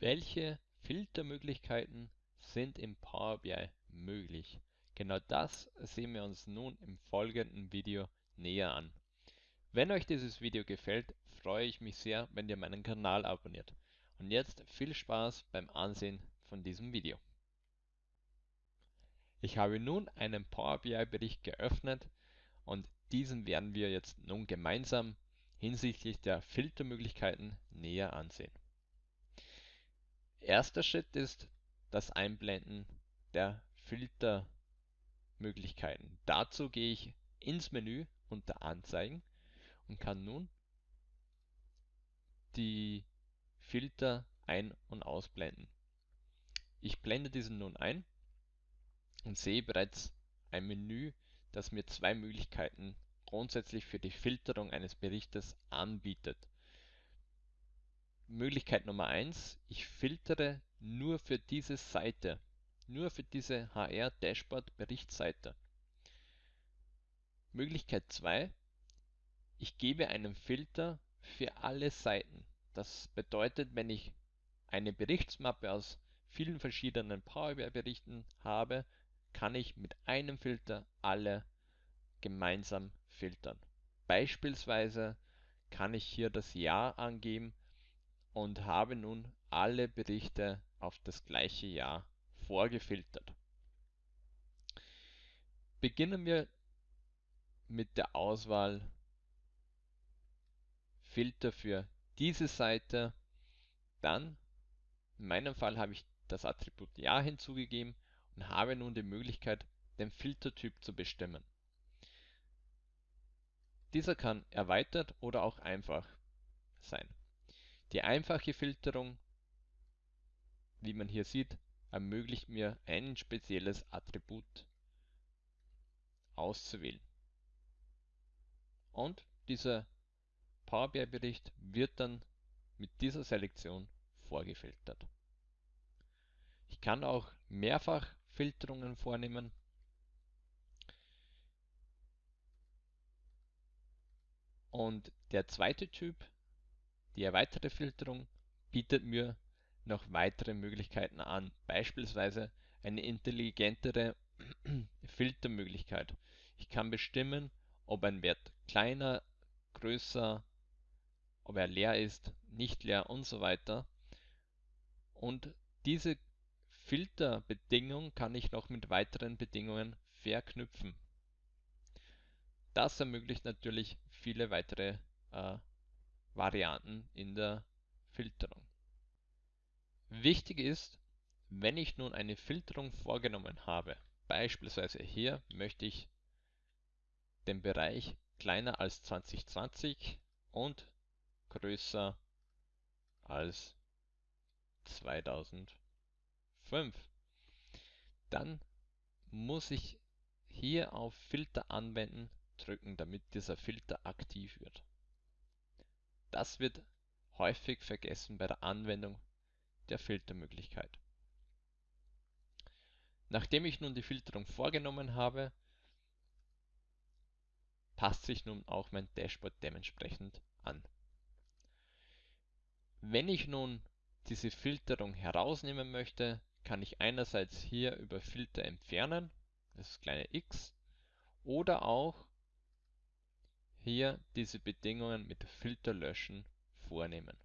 Welche Filtermöglichkeiten sind im Power BI möglich? Genau das sehen wir uns nun im folgenden Video näher an. Wenn euch dieses Video gefällt, freue ich mich sehr, wenn ihr meinen Kanal abonniert. Und jetzt viel Spaß beim Ansehen von diesem Video. Ich habe nun einen Power BI Bericht geöffnet und diesen werden wir jetzt nun gemeinsam hinsichtlich der Filtermöglichkeiten näher ansehen. Erster Schritt ist das Einblenden der Filtermöglichkeiten. Dazu gehe ich ins Menü unter Anzeigen und kann nun die Filter ein- und ausblenden. Ich blende diesen nun ein und sehe bereits ein Menü, das mir zwei Möglichkeiten grundsätzlich für die Filterung eines Berichtes anbietet. Möglichkeit Nummer 1, ich filtere nur für diese Seite, nur für diese HR Dashboard Berichtsseite. Möglichkeit 2, ich gebe einen Filter für alle Seiten. Das bedeutet, wenn ich eine Berichtsmappe aus vielen verschiedenen Power BI Berichten habe, kann ich mit einem Filter alle gemeinsam filtern. Beispielsweise kann ich hier das Jahr angeben und habe nun alle Berichte auf das gleiche Jahr vorgefiltert. Beginnen wir mit der Auswahl Filter für diese Seite. Dann, in meinem Fall habe ich das Attribut Jahr hinzugegeben und habe nun die Möglichkeit, den Filtertyp zu bestimmen. Dieser kann erweitert oder auch einfach sein. Die einfache Filterung, wie man hier sieht, ermöglicht mir ein spezielles Attribut auszuwählen. Und dieser Power BI Bericht wird dann mit dieser Selektion vorgefiltert. Ich kann auch mehrfach Filterungen vornehmen. Und der zweite Typ die erweiterte Filterung bietet mir noch weitere Möglichkeiten an, beispielsweise eine intelligentere Filtermöglichkeit. Ich kann bestimmen, ob ein Wert kleiner, größer, ob er leer ist, nicht leer und so weiter. Und diese Filterbedingung kann ich noch mit weiteren Bedingungen verknüpfen. Das ermöglicht natürlich viele weitere äh, Varianten in der Filterung. Wichtig ist, wenn ich nun eine Filterung vorgenommen habe, beispielsweise hier möchte ich den Bereich kleiner als 2020 und größer als 2005. Dann muss ich hier auf Filter anwenden drücken, damit dieser Filter aktiv wird. Das wird häufig vergessen bei der Anwendung der Filtermöglichkeit. Nachdem ich nun die Filterung vorgenommen habe, passt sich nun auch mein Dashboard dementsprechend an. Wenn ich nun diese Filterung herausnehmen möchte, kann ich einerseits hier über Filter entfernen, das kleine x, oder auch hier diese Bedingungen mit Filter löschen vornehmen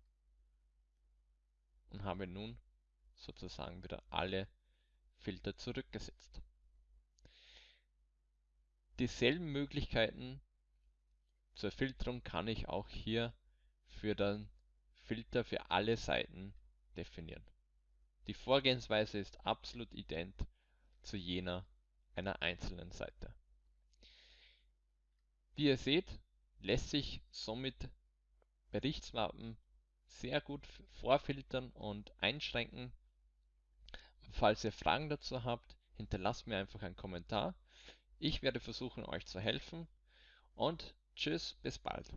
und habe nun sozusagen wieder alle Filter zurückgesetzt. Dieselben Möglichkeiten zur Filterung kann ich auch hier für den Filter für alle Seiten definieren. Die Vorgehensweise ist absolut ident zu jener einer einzelnen Seite. Wie ihr seht, lässt sich somit Berichtsmappen sehr gut vorfiltern und einschränken. Falls ihr Fragen dazu habt, hinterlasst mir einfach einen Kommentar. Ich werde versuchen, euch zu helfen und tschüss, bis bald.